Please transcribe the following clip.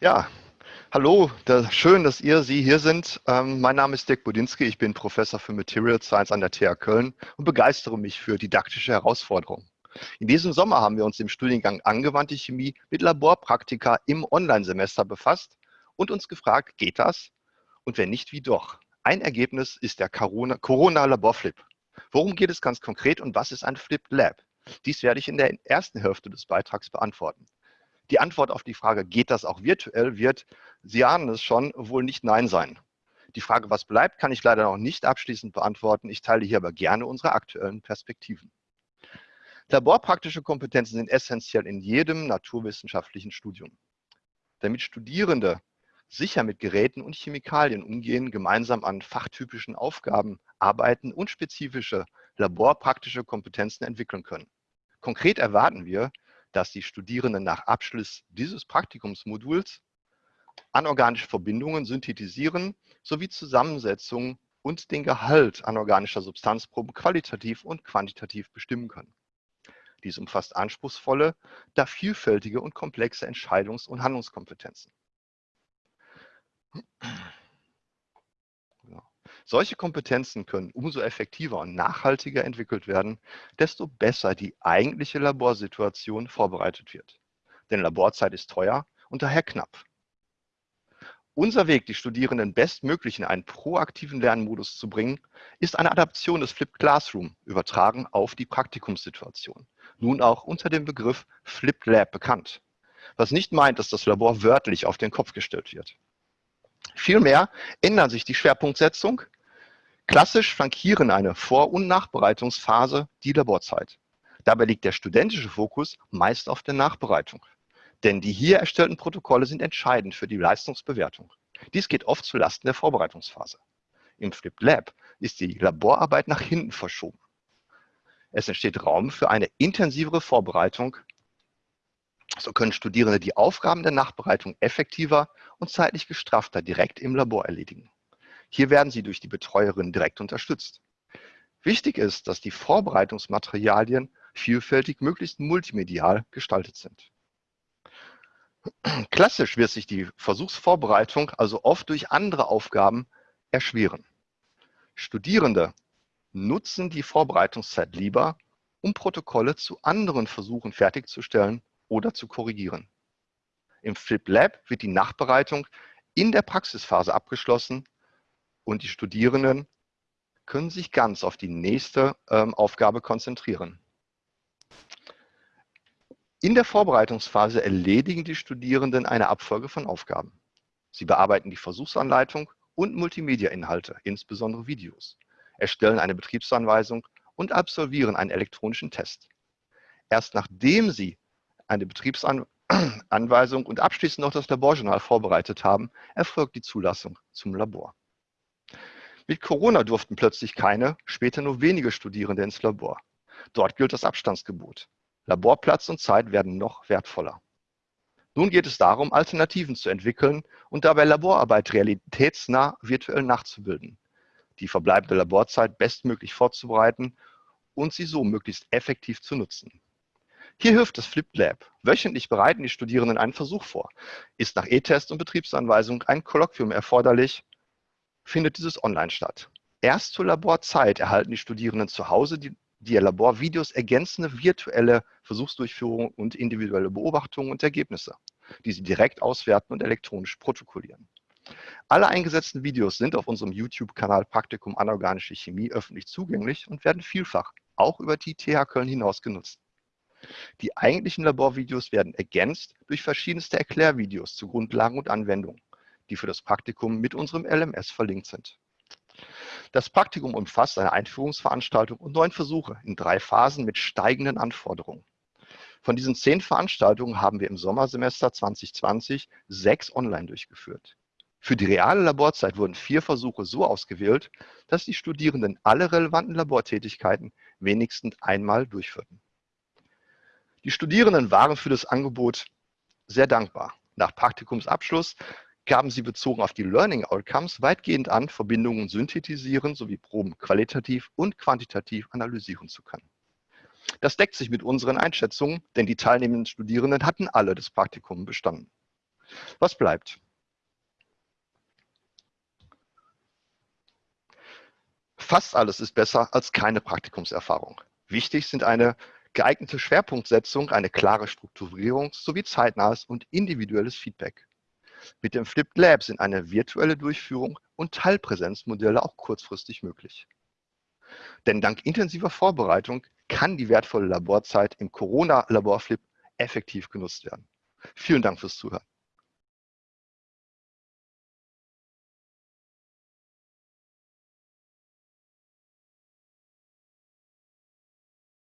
Ja, hallo, da, schön, dass ihr, Sie hier sind. Ähm, mein Name ist Dirk Budinski, ich bin Professor für Material Science an der TH Köln und begeistere mich für didaktische Herausforderungen. In diesem Sommer haben wir uns im Studiengang Angewandte Chemie mit Laborpraktika im Online-Semester befasst und uns gefragt, geht das? Und wenn nicht, wie doch? Ein Ergebnis ist der Corona-Laborflip. Worum geht es ganz konkret und was ist ein Flip Lab? Dies werde ich in der ersten Hälfte des Beitrags beantworten. Die Antwort auf die Frage, geht das auch virtuell, wird, Sie ahnen es schon, wohl nicht Nein sein. Die Frage, was bleibt, kann ich leider noch nicht abschließend beantworten. Ich teile hier aber gerne unsere aktuellen Perspektiven. Laborpraktische Kompetenzen sind essentiell in jedem naturwissenschaftlichen Studium. Damit Studierende sicher mit Geräten und Chemikalien umgehen, gemeinsam an fachtypischen Aufgaben arbeiten und spezifische laborpraktische Kompetenzen entwickeln können. Konkret erwarten wir, dass die Studierenden nach Abschluss dieses Praktikumsmoduls anorganische Verbindungen synthetisieren sowie Zusammensetzung und den Gehalt anorganischer Substanzproben qualitativ und quantitativ bestimmen können. Dies umfasst anspruchsvolle, da vielfältige und komplexe Entscheidungs- und Handlungskompetenzen. Solche Kompetenzen können umso effektiver und nachhaltiger entwickelt werden, desto besser die eigentliche Laborsituation vorbereitet wird. Denn Laborzeit ist teuer und daher knapp. Unser Weg, die Studierenden bestmöglich in einen proaktiven Lernmodus zu bringen, ist eine Adaption des Flipped Classroom, übertragen auf die Praktikumssituation. Nun auch unter dem Begriff Flipped Lab bekannt. Was nicht meint, dass das Labor wörtlich auf den Kopf gestellt wird. Vielmehr ändert sich die Schwerpunktsetzung, Klassisch flankieren eine Vor- und Nachbereitungsphase die Laborzeit. Dabei liegt der studentische Fokus meist auf der Nachbereitung. Denn die hier erstellten Protokolle sind entscheidend für die Leistungsbewertung. Dies geht oft zulasten der Vorbereitungsphase. Im Flipped Lab ist die Laborarbeit nach hinten verschoben. Es entsteht Raum für eine intensivere Vorbereitung. So können Studierende die Aufgaben der Nachbereitung effektiver und zeitlich gestraffter direkt im Labor erledigen. Hier werden Sie durch die Betreuerin direkt unterstützt. Wichtig ist, dass die Vorbereitungsmaterialien vielfältig, möglichst multimedial gestaltet sind. Klassisch wird sich die Versuchsvorbereitung also oft durch andere Aufgaben erschweren. Studierende nutzen die Vorbereitungszeit lieber, um Protokolle zu anderen Versuchen fertigzustellen oder zu korrigieren. Im Flip Lab wird die Nachbereitung in der Praxisphase abgeschlossen und die Studierenden können sich ganz auf die nächste ähm, Aufgabe konzentrieren. In der Vorbereitungsphase erledigen die Studierenden eine Abfolge von Aufgaben. Sie bearbeiten die Versuchsanleitung und Multimedia-Inhalte, insbesondere Videos, erstellen eine Betriebsanweisung und absolvieren einen elektronischen Test. Erst nachdem Sie eine Betriebsanweisung und abschließend noch das Laborjournal vorbereitet haben, erfolgt die Zulassung zum Labor. Mit Corona durften plötzlich keine, später nur wenige Studierende ins Labor. Dort gilt das Abstandsgebot. Laborplatz und Zeit werden noch wertvoller. Nun geht es darum, Alternativen zu entwickeln und dabei Laborarbeit realitätsnah virtuell nachzubilden, die verbleibende Laborzeit bestmöglich vorzubereiten und sie so möglichst effektiv zu nutzen. Hier hilft das Flipped Lab. Wöchentlich bereiten die Studierenden einen Versuch vor. Ist nach E-Test und Betriebsanweisung ein Kolloquium erforderlich, findet dieses online statt. Erst zur Laborzeit erhalten die Studierenden zu Hause die, die Laborvideos ergänzende virtuelle Versuchsdurchführung und individuelle Beobachtungen und Ergebnisse, die sie direkt auswerten und elektronisch protokollieren. Alle eingesetzten Videos sind auf unserem YouTube-Kanal Praktikum Anorganische Chemie öffentlich zugänglich und werden vielfach auch über die TH Köln hinaus genutzt. Die eigentlichen Laborvideos werden ergänzt durch verschiedenste Erklärvideos zu Grundlagen und Anwendungen die für das Praktikum mit unserem LMS verlinkt sind. Das Praktikum umfasst eine Einführungsveranstaltung und neun Versuche in drei Phasen mit steigenden Anforderungen. Von diesen zehn Veranstaltungen haben wir im Sommersemester 2020 sechs online durchgeführt. Für die reale Laborzeit wurden vier Versuche so ausgewählt, dass die Studierenden alle relevanten Labortätigkeiten wenigstens einmal durchführten. Die Studierenden waren für das Angebot sehr dankbar. Nach Praktikumsabschluss gaben sie bezogen auf die Learning Outcomes weitgehend an, Verbindungen synthetisieren sowie Proben qualitativ und quantitativ analysieren zu können. Das deckt sich mit unseren Einschätzungen, denn die teilnehmenden Studierenden hatten alle das Praktikum bestanden. Was bleibt? Fast alles ist besser als keine Praktikumserfahrung. Wichtig sind eine geeignete Schwerpunktsetzung, eine klare Strukturierung sowie zeitnahes und individuelles Feedback. Mit dem Flipped Lab sind eine virtuelle Durchführung und Teilpräsenzmodelle auch kurzfristig möglich. Denn dank intensiver Vorbereitung kann die wertvolle Laborzeit im Corona-Laborflip effektiv genutzt werden. Vielen Dank fürs Zuhören.